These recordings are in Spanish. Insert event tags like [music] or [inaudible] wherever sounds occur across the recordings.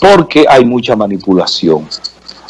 porque hay mucha manipulación.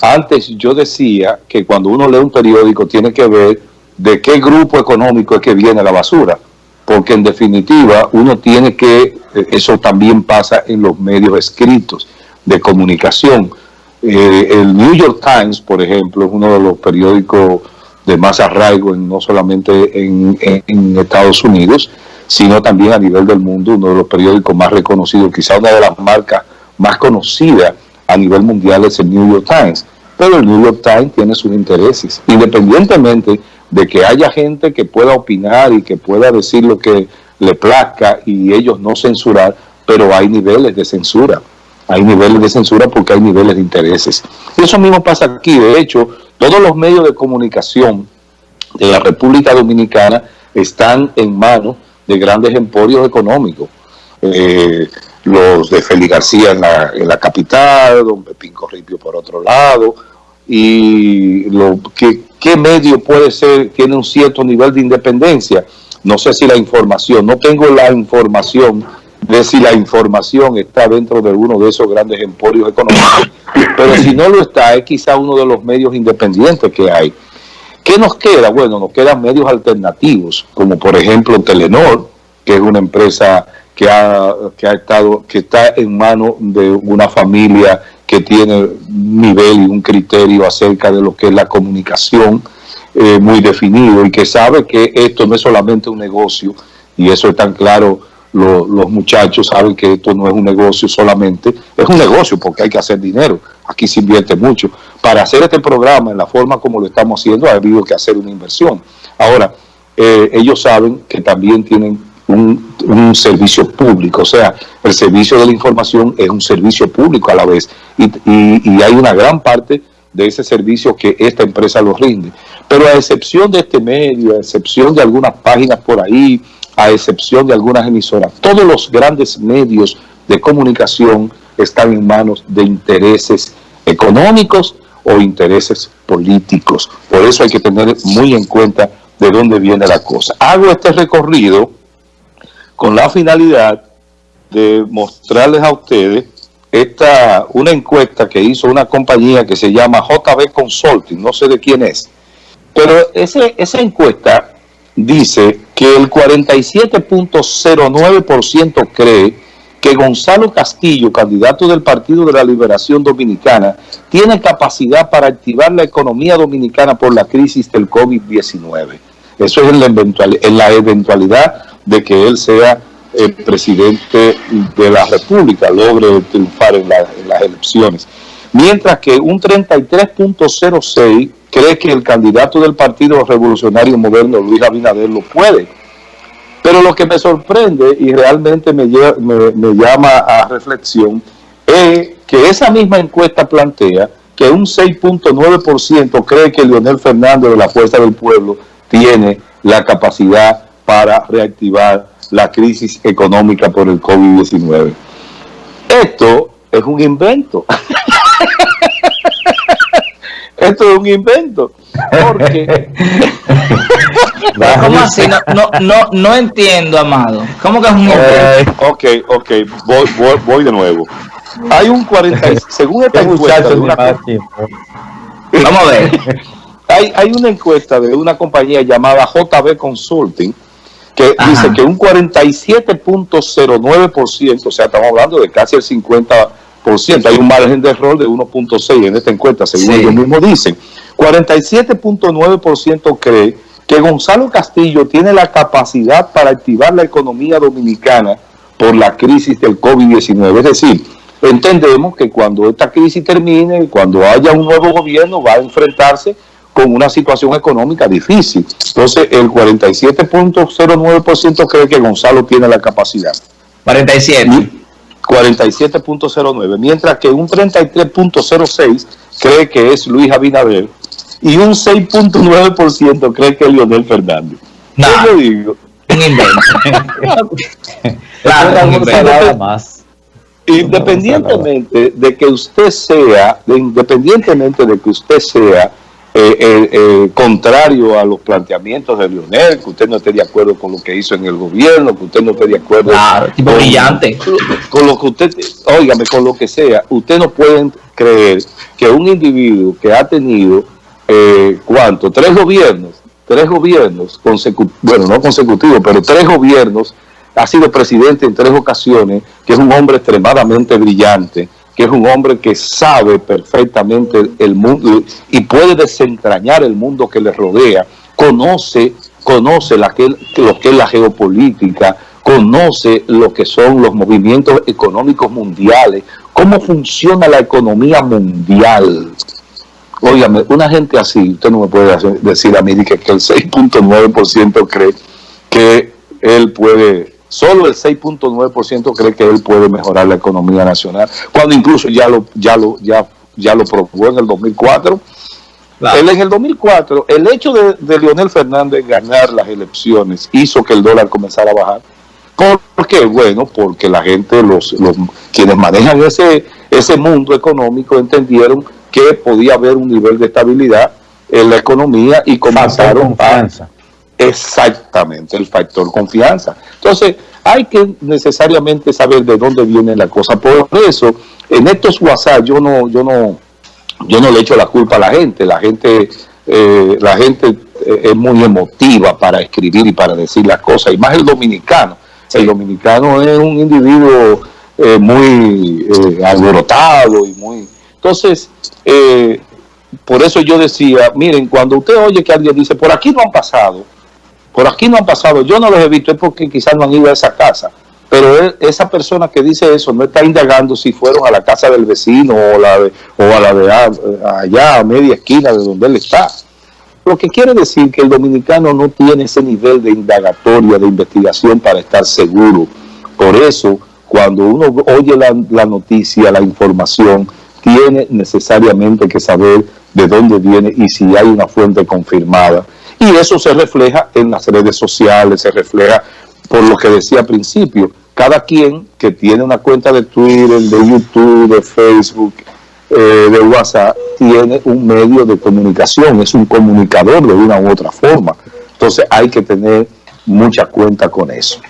Antes yo decía que cuando uno lee un periódico tiene que ver de qué grupo económico es que viene la basura, porque en definitiva uno tiene que, eh, eso también pasa en los medios escritos de comunicación. Eh, el New York Times, por ejemplo, es uno de los periódicos de más arraigo no solamente en, en Estados Unidos, sino también a nivel del mundo, uno de los periódicos más reconocidos, quizá una de las marcas más conocidas a nivel mundial es el New York Times. Pero el New York Times tiene sus intereses, independientemente de que haya gente que pueda opinar y que pueda decir lo que le plazca y ellos no censurar, pero hay niveles de censura. Hay niveles de censura porque hay niveles de intereses. Y eso mismo pasa aquí. De hecho, todos los medios de comunicación de la República Dominicana están en manos de grandes emporios económicos. Eh, los de Félix García en la, en la capital, don Pepín Corripio por otro lado, y lo que qué medio puede ser, tiene un cierto nivel de independencia. No sé si la información, no tengo la información de si la información está dentro de uno de esos grandes emporios económicos, pero si no lo está, es quizá uno de los medios independientes que hay. ¿Qué nos queda? Bueno, nos quedan medios alternativos, como por ejemplo Telenor, que es una empresa que ha, que ha estado, que está en manos de una familia que tiene un nivel y un criterio acerca de lo que es la comunicación eh, muy definido y que sabe que esto no es solamente un negocio y eso es tan claro, los muchachos saben que esto no es un negocio solamente, es un negocio porque hay que hacer dinero, aquí se invierte mucho. Para hacer este programa en la forma como lo estamos haciendo ha habido que hacer una inversión. Ahora, eh, ellos saben que también tienen un, servicio público, o sea, el servicio de la información es un servicio público a la vez y, y, hay una gran parte de ese servicio que esta empresa lo rinde. Pero a excepción de este medio, a excepción de algunas páginas por ahí, a excepción de algunas emisoras, todos los grandes medios de comunicación están en manos de intereses económicos o intereses políticos. Por eso hay que tener muy en cuenta de dónde viene la cosa. Hago este recorrido con la finalidad de mostrarles a ustedes esta, una encuesta que hizo una compañía que se llama JB Consulting, no sé de quién es, pero ese, esa encuesta dice que el 47.09% cree que Gonzalo Castillo, candidato del Partido de la Liberación Dominicana, tiene capacidad para activar la economía dominicana por la crisis del COVID-19. Eso es en la, en la eventualidad de que él sea el presidente de la República, logre triunfar en, las elecciones. Mientras que un 33.06 cree que el candidato del Partido Revolucionario Moderno, Luis Abinader, lo puede. Pero lo que me sorprende y realmente me, me llama a reflexión es que esa misma encuesta plantea que un 6.9% cree que Leonel Fernández de la Fuerza del Pueblo tiene la capacidad para reactivar la crisis económica por el COVID-19. Esto es un invento. [laughs] Esto es un invento. Porque... [laughs] ¿Cómo así? No, no, no, entiendo, Amado. ¿Cómo que es un invento? Eh, ok, ok, voy, voy, voy, de nuevo. Hay un 40, según esta encuesta de una... [laughs] Vamos a ver. Hay, hay una encuesta de una compañía llamada JB Consulting, que dice que un 47.09%, o sea, estamos hablando de casi el 50%, hay un margen de error de 1.6 en esta encuesta, según ellos mismos dicen. 47.9% cree que Gonzalo Castillo tiene la capacidad para activar la economía dominicana por la crisis del COVID-19. Es decir, entendemos que cuando esta crisis termine, cuando haya un nuevo gobierno, va a enfrentarse con una situación económica difícil. Entonces, el 47.09% cree que Gonzalo tiene la capacidad. 47. 47.09, mientras que un 33.06 cree que es Luis Abinader y un 6.9% cree que es Leonel Fernández. ¿Qué yo digo? Un invento. [laughs] claro, más. Independientemente de que usted sea, independientemente de que usted sea eh, eh, eh, contrario a los planteamientos de Lionel, que usted no esté de acuerdo con lo que hizo en el gobierno, que usted no esté de acuerdo con, brillante. con lo que usted, óigame, con lo que sea, usted no puede creer que un individuo que ha tenido, ¿cuánto? Tres gobiernos, tres gobiernos consecutivos, bueno, no consecutivos, pero tres gobiernos, ha sido presidente en tres ocasiones, que es un hombre extremadamente brillante, que es un hombre que sabe perfectamente el mundo y puede desentrañar el mundo que le rodea, conoce, conoce la que, lo que es la geopolítica, conoce lo que son los movimientos económicos mundiales, cómo funciona la economía mundial. Óigame, una gente así, usted no me puede decir a mí que, que el 6.9% cree que él puede Solo el 6.9% cree que él puede mejorar la economía nacional, cuando incluso ya lo, ya lo, ya, ya lo probó en el 2004. Él en el 2004, el hecho de, Leonel Fernández ganar las elecciones hizo que el dólar comenzara a bajar. ¿Por qué? Bueno, porque la gente, los, los quienes manejan ese, ese mundo económico entendieron que podía haber un nivel de estabilidad en la economía y comenzaron a Exactamente, el factor confianza. Entonces, hay que necesariamente saber de dónde viene la cosa. Por eso, en estos WhatsApp yo no, yo no, yo no le echo la culpa a la gente. La gente, eh, la gente eh, es muy emotiva para escribir y para decir las cosas, y más el dominicano. El dominicano es un individuo eh, muy alborotado y muy... Entonces, por eso yo decía, miren, cuando usted oye que alguien dice, por aquí no han pasado, por aquí no han pasado, yo no los he visto, es porque quizás no han ido a esa casa. Pero esa persona que dice eso no está indagando si fueron a la casa del vecino o, a la de allá, a media esquina de donde él está. Lo que quiere decir que el dominicano no tiene ese nivel de indagatoria, de investigación para estar seguro. Por eso, cuando uno oye la noticia, la información, tiene necesariamente que saber de dónde viene y si hay una fuente confirmada y eso se refleja en las redes sociales, se refleja por lo que decía al principio. Cada quien que tiene una cuenta de Twitter, de YouTube, de Facebook, eh, de WhatsApp, tiene un medio de comunicación, es un comunicador de una u otra forma. Entonces hay que tener mucha cuenta con eso.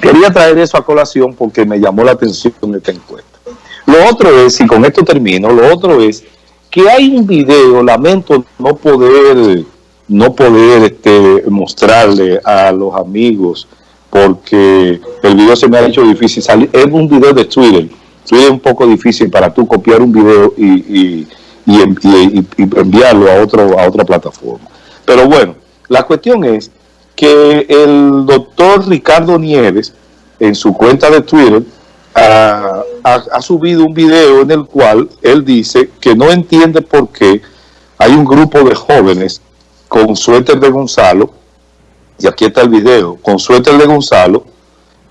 Quería traer eso a colación porque me llamó la atención esta encuesta. Lo otro es, y con esto termino, lo otro es que hay un video, lamento no poder no poder este, mostrarle a los amigos porque el video se me ha hecho difícil salir. Es un video de Twitter. Twitter es un poco difícil para tú copiar un video y, enviarlo a, otro, a otra plataforma. Pero bueno, la cuestión es que el doctor Ricardo Nieves, en su cuenta de Twitter, ha, ha subido un video en el cual él dice que no entiende por qué hay un grupo de jóvenes con suéter de Gonzalo, y aquí está el video, con suéter de Gonzalo,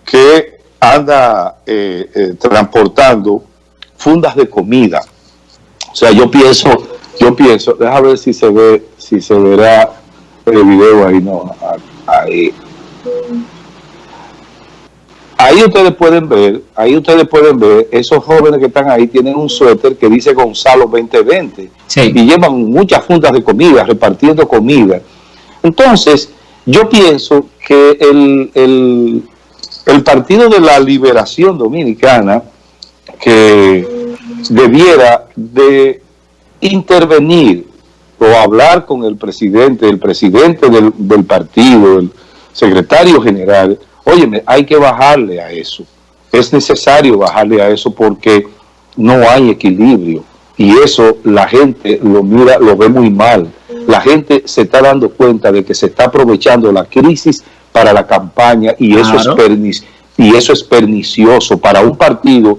que anda eh, eh, transportando fundas de comida. O sea, yo pienso, yo pienso, déjame ver si se ve, si se verá el video ahí, no, ahí. Ahí ustedes pueden ver, ahí ustedes pueden ver, esos jóvenes que están ahí tienen un suéter que dice Gonzalo 2020 y llevan muchas fundas de comida, repartiendo comida. Entonces, yo pienso que el, el, el Partido de la Liberación Dominicana, que debiera de intervenir o hablar con el presidente, el presidente del, del partido, el secretario general, Óyeme, hay que bajarle a eso. Es necesario bajarle a eso porque no hay equilibrio. Y eso la gente lo mira, lo ve muy mal. La gente se está dando cuenta de que se está aprovechando la crisis para la campaña y eso, es, y eso es pernicioso para un partido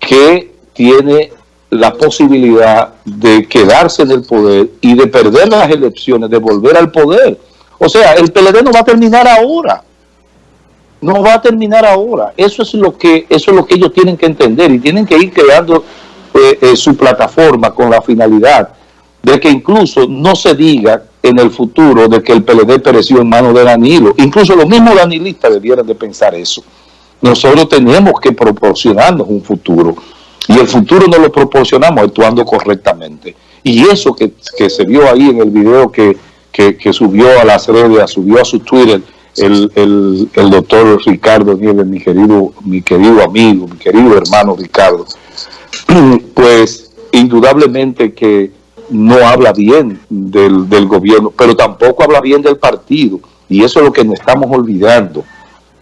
que tiene la posibilidad de quedarse en el poder y de perder las elecciones, de volver al poder. O sea, el PLD no va a terminar ahora no va a terminar ahora. Eso es lo que eso es lo que ellos tienen que entender y tienen que ir creando eh, eh, su plataforma con la finalidad de que incluso no se diga en el futuro de que el PLD pereció en manos de Danilo. Incluso los mismos danilistas debieran de pensar eso. Nosotros tenemos que proporcionarnos un futuro y el futuro no lo proporcionamos actuando correctamente. Y eso que, se vio ahí en el video que, subió a las redes, subió a su Twitter, el, el, doctor Ricardo Nieves, mi querido, mi querido amigo, mi querido hermano Ricardo, [clears throat] pues indudablemente que no habla bien del, del gobierno, pero tampoco habla bien del partido. Y eso es lo que nos estamos olvidando.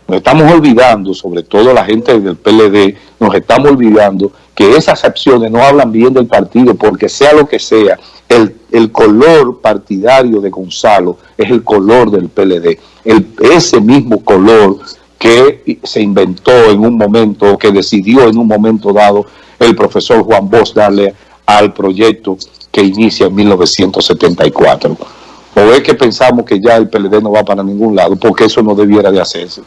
Nos estamos olvidando, sobre todo la gente del PLD, nos estamos olvidando que esas acciones no hablan bien del partido, porque sea lo que sea, el, el color partidario de Gonzalo es el color del PLD. El, ese mismo color que se inventó en un momento, que decidió en un momento dado el profesor Juan Bosch darle al proyecto que inicia en 1974. O es que pensamos que ya el PLD no va para ningún lado, porque eso no debiera de hacerse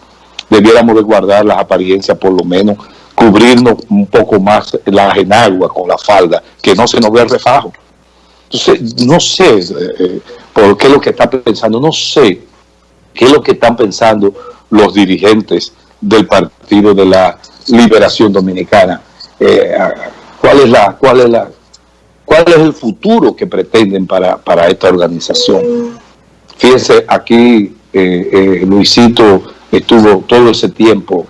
debiéramos de guardar las apariencias, por lo menos cubrirnos un poco más la enagua con la falda, que no se nos vea el refajo. Entonces, no sé eh, eh, por qué es lo que está pensando, no sé qué es lo que están pensando los dirigentes del Partido de la Liberación Dominicana. Eh, ¿Cuál es la, cuál es la, cuál es el futuro que pretenden para, para esta organización? Fíjense, aquí Luisito estuvo todo ese tiempo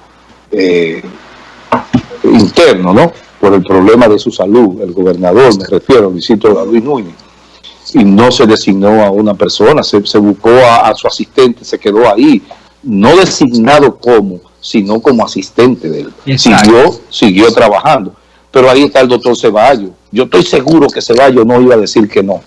eh, interno, ¿no? Por el problema de su salud, el gobernador, me refiero, Luisito Luis Núñez, y no se designó a una persona, se, buscó a, su asistente, se quedó ahí, no designado como, sino como asistente de él. Siguió, siguió trabajando. Pero ahí está el doctor Ceballos. Yo estoy seguro que Ceballos no iba a decir que no,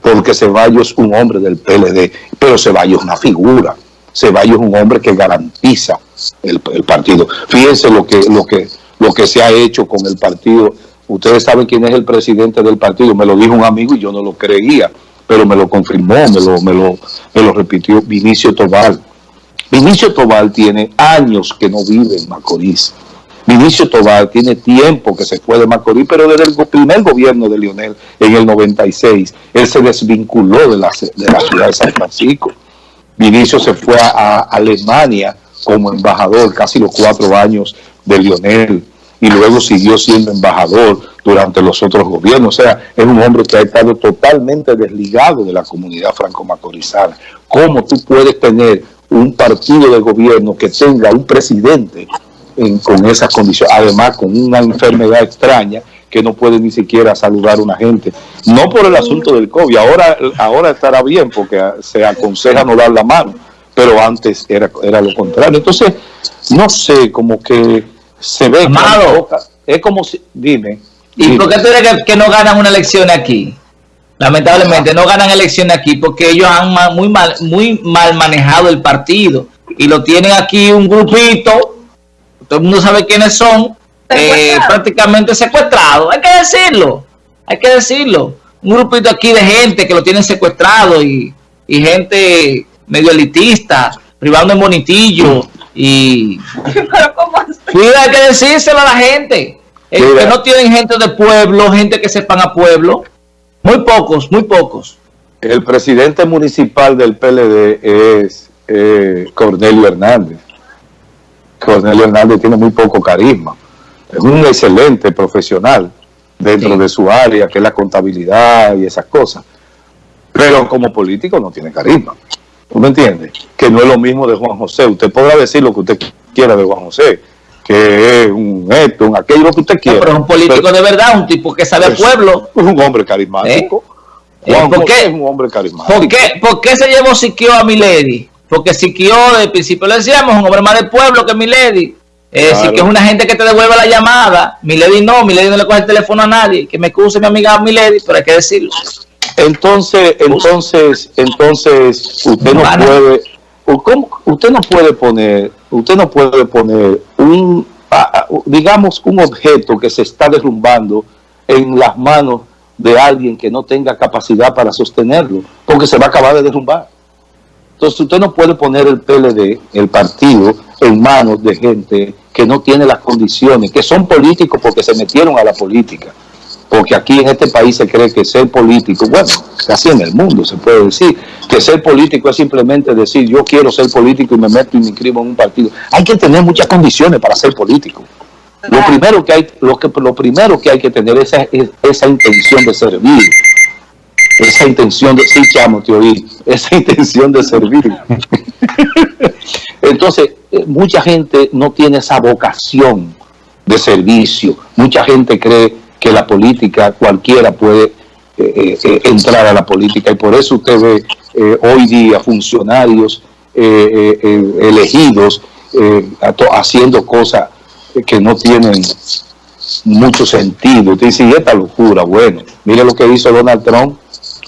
porque Ceballos es un hombre del PLD, pero Ceballos es una figura. Ceballos es un hombre que garantiza el, partido. Fíjense lo que, lo, que, lo que se ha hecho con el partido. Ustedes saben quién es el presidente del partido. Me lo dijo un amigo y yo no lo creía, pero me lo confirmó, me lo, me lo, me lo repitió Vinicio Tobal. Vinicio Tobal tiene años que no vive en Macorís. Vinicio Tobal tiene tiempo que se fue de Macorís, pero desde el primer gobierno de Lionel, en el 96, él se desvinculó de la, de la ciudad de San Francisco. Vinicio se fue a, Alemania como embajador casi los cuatro años de Lionel y luego siguió siendo embajador durante los otros gobiernos. O sea, es un hombre que ha estado totalmente desligado de la comunidad franco-macorizana. ¿Cómo tú puedes tener un partido de gobierno que tenga un presidente con esas condiciones, además con una enfermedad extraña que no puede ni siquiera saludar a una gente. No por el asunto del COVID, ahora, ahora estará bien porque se aconseja no dar la mano, pero antes era, era lo contrario. Entonces, no sé, como que se ve... Amado. es como si... Dime. ¿Y por qué tú crees que, no ganan una elección aquí? Lamentablemente no ganan elecciones aquí porque ellos han muy mal, muy mal manejado el partido y lo tienen aquí un grupito, todo el mundo sabe quiénes son, eh, prácticamente secuestrado. Hay que decirlo, hay que decirlo. Un grupito aquí de gente que lo tienen secuestrado y, gente medio elitista, privando en bonitillo y... hay que decírselo a la gente. que no tienen gente de pueblo, gente que sepan a pueblo. Muy pocos, muy pocos. El presidente municipal del PLD es eh, Cornelio Hernández. Cornelio Hernández tiene muy poco carisma es un excelente profesional dentro de su área, que es la contabilidad y esas cosas. Pero como político no tiene carisma. ¿Tú me entiendes? Que no es lo mismo de Juan José. Usted podrá decir lo que usted quiera de Juan José, que es un esto, un aquello, que usted quiera. pero es un político de verdad, un tipo que sabe al pueblo. Es un hombre carismático. ¿Eh? Juan ¿Por qué? es un hombre carismático. ¿Por qué, ¿Por qué se llevó Siquio a Milady? Porque Siquio, desde el principio le decíamos, un hombre más del pueblo que Milady. Es decir, que es una gente que te devuelve la llamada. Milady no, Milady no le coge el teléfono a nadie. Que me excuse mi amiga Milady, pero hay que decirlo. Entonces, entonces, entonces, usted no puede, usted no puede poner, usted no puede poner un, digamos, un objeto que se está derrumbando en las manos de alguien que no tenga capacidad para sostenerlo, porque se va a acabar de derrumbar. Entonces usted no puede poner el PLD, el partido, en manos de gente que no tiene las condiciones, que son políticos porque se metieron a la política. Porque aquí en este país se cree que ser político, bueno, casi en el mundo se puede decir, que ser político es simplemente decir yo quiero ser político y me meto y me inscribo en un partido. Hay que tener muchas condiciones para ser político. Lo primero que hay, lo que, lo primero que, hay que tener es esa, esa intención de servir, esa intención de, sí, chamo, te oí, esa [laughs] intención de servir. Entonces, eh, mucha gente no tiene esa vocación de servicio. Mucha gente cree que la política, cualquiera puede eh, eh, entrar a la política y por eso usted ve hoy día funcionarios elegidos haciendo cosas que no tienen mucho sentido. Usted dice, y esta locura, bueno, mire lo que hizo Donald Trump.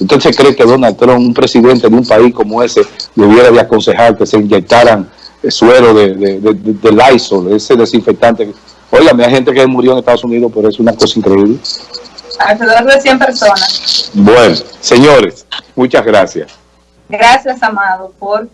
¿Usted se cree que Donald Trump, un presidente de un país como ese, le hubiera de aconsejar que se inyectaran suero de, de, de, de Lysol, ese desinfectante? Oiga, hay gente que murió en Estados Unidos, pero es una cosa increíble. Alrededor de 100 personas. Bueno, señores, muchas gracias. Gracias, Amado, por